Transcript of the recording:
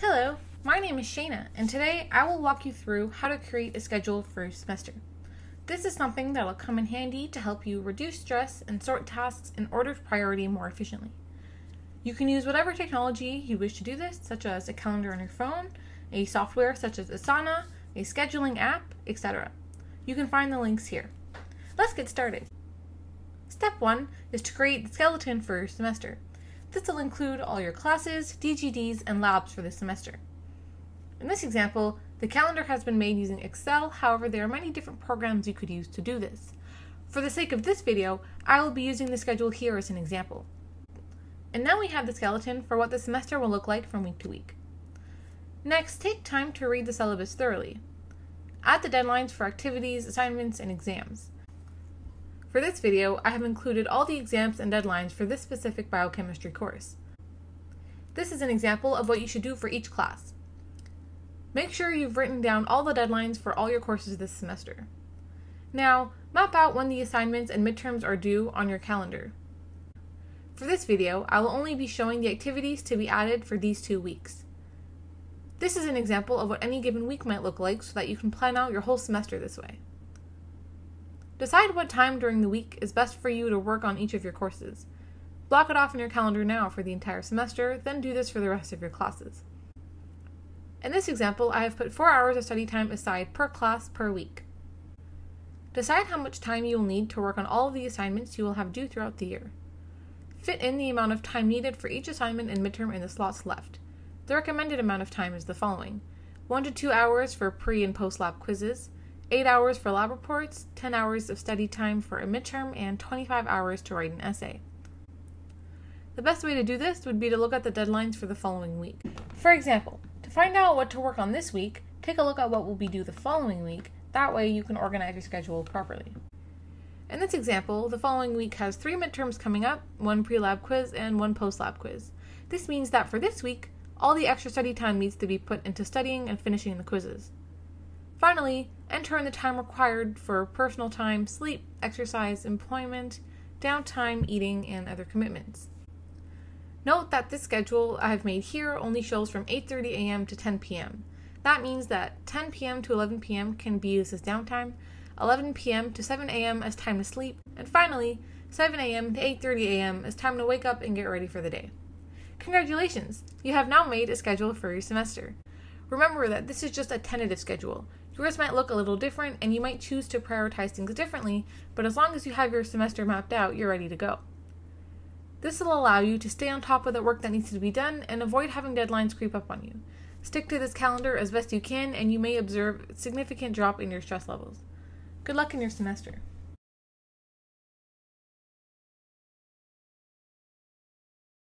Hello, my name is Shayna, and today I will walk you through how to create a schedule for your semester. This is something that will come in handy to help you reduce stress and sort tasks in order of priority more efficiently. You can use whatever technology you wish to do this, such as a calendar on your phone, a software such as Asana, a scheduling app, etc. You can find the links here. Let's get started. Step 1 is to create the skeleton for your semester. This will include all your classes, DGDs, and labs for the semester. In this example, the calendar has been made using Excel, however there are many different programs you could use to do this. For the sake of this video, I will be using the schedule here as an example. And now we have the skeleton for what the semester will look like from week to week. Next, take time to read the syllabus thoroughly. Add the deadlines for activities, assignments, and exams. For this video, I have included all the exams and deadlines for this specific biochemistry course. This is an example of what you should do for each class. Make sure you've written down all the deadlines for all your courses this semester. Now, map out when the assignments and midterms are due on your calendar. For this video, I will only be showing the activities to be added for these two weeks. This is an example of what any given week might look like so that you can plan out your whole semester this way. Decide what time during the week is best for you to work on each of your courses. Block it off in your calendar now for the entire semester, then do this for the rest of your classes. In this example, I have put 4 hours of study time aside per class per week. Decide how much time you will need to work on all of the assignments you will have due throughout the year. Fit in the amount of time needed for each assignment and midterm in the slots left. The recommended amount of time is the following 1 to 2 hours for pre and post lab quizzes, 8 hours for lab reports, 10 hours of study time for a midterm, and 25 hours to write an essay. The best way to do this would be to look at the deadlines for the following week. For example, to find out what to work on this week, take a look at what will be due the following week, that way you can organize your schedule properly. In this example, the following week has three midterms coming up, one pre-lab quiz, and one post-lab quiz. This means that for this week, all the extra study time needs to be put into studying and finishing the quizzes. Finally, enter in the time required for personal time, sleep, exercise, employment, downtime, eating, and other commitments. Note that this schedule I have made here only shows from 8:30 a.m. to 10 p.m. That means that 10 p.m. to 11 p.m. can be used as downtime, 11 p.m. to 7 a.m. as time to sleep, and finally, 7 a.m. to 8:30 a.m. as time to wake up and get ready for the day. Congratulations! You have now made a schedule for your semester. Remember that this is just a tentative schedule. Yours might look a little different and you might choose to prioritize things differently, but as long as you have your semester mapped out, you're ready to go. This will allow you to stay on top of the work that needs to be done and avoid having deadlines creep up on you. Stick to this calendar as best you can and you may observe significant drop in your stress levels. Good luck in your semester.